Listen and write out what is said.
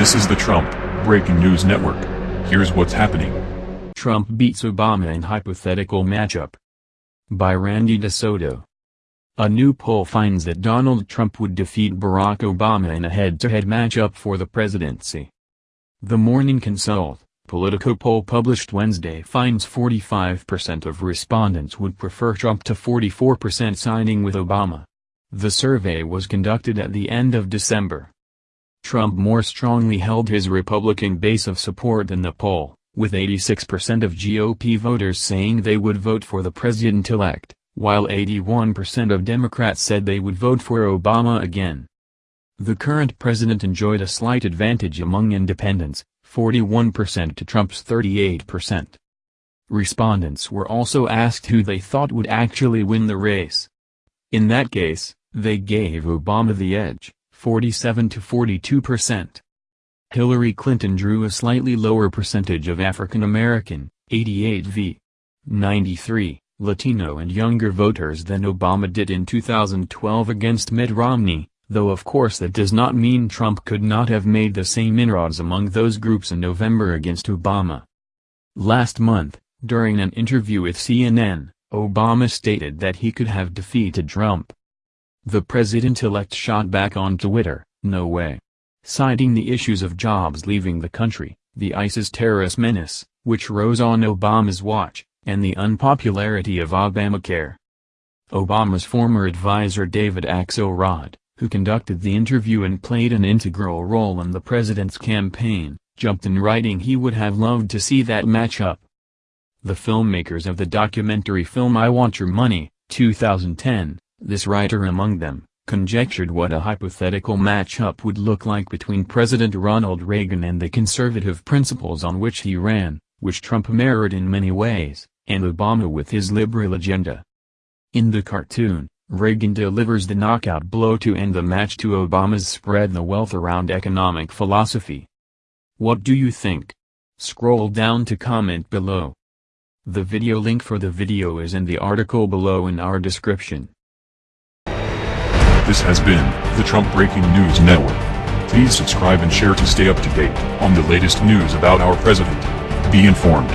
This is the Trump Breaking News Network. Here's what's happening. Trump beats Obama in hypothetical matchup. By Randy DeSoto. A new poll finds that Donald Trump would defeat Barack Obama in a head-to-head matchup for the presidency. The Morning Consult, Politico poll published Wednesday finds 45% of respondents would prefer Trump to 44% siding with Obama. The survey was conducted at the end of December. Trump more strongly held his Republican base of support in the poll, with 86% of GOP voters saying they would vote for the president-elect, while 81% of Democrats said they would vote for Obama again. The current president enjoyed a slight advantage among independents, 41% to Trump's 38%. Respondents were also asked who they thought would actually win the race. In that case, they gave Obama the edge, 47 to 42%. Hillary Clinton drew a slightly lower percentage of African American, 88 v. 93, Latino and younger voters than Obama did in 2012 against Mitt Romney, though of course that does not mean Trump could not have made the same inroads among those groups in November against Obama. Last month, during an interview with CNN, Obama stated that he could have defeated Trump. The president-elect shot back on Twitter, no way. Citing the issues of jobs leaving the country, the ISIS terrorist menace, which rose on Obama's watch, and the unpopularity of Obamacare. Obama's former advisor David Axelrod, who conducted the interview and played an integral role in the president's campaign, jumped in writing he would have loved to see that matchup. The filmmakers of the documentary film I Want Your Money, 2010, this writer among them, conjectured what a hypothetical matchup would look like between President Ronald Reagan and the conservative principles on which he ran, which Trump mirrored in many ways, and Obama with his liberal agenda. In the cartoon, Reagan delivers the knockout blow to end the match to Obama's spread the wealth around economic philosophy. What do you think? Scroll down to comment below. The video link for the video is in the article below in our description. This has been the Trump Breaking News Network. Please subscribe and share to stay up to date on the latest news about our president. Be informed.